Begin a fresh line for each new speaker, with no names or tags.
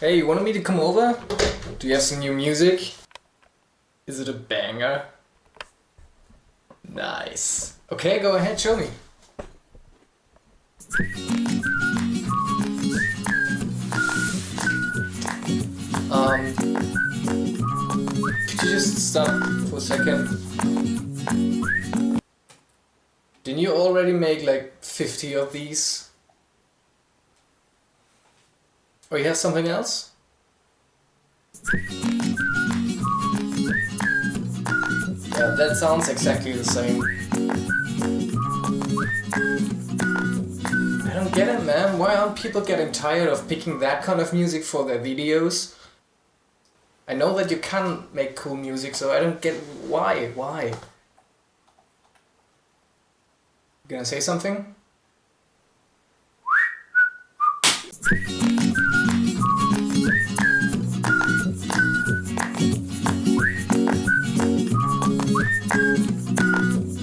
Hey, you wanted me to come over? Do you have some new music? Is it a banger? Nice. Okay, go ahead, show me. Um, could you just stop for a second? Didn't you already make like 50 of these? Or you have something else? Yeah, that sounds exactly the same. I don't get it, man. Why aren't people getting tired of picking that kind of music for their videos? I know that you can make cool music, so I don't get why. Why? You gonna say something? どっち?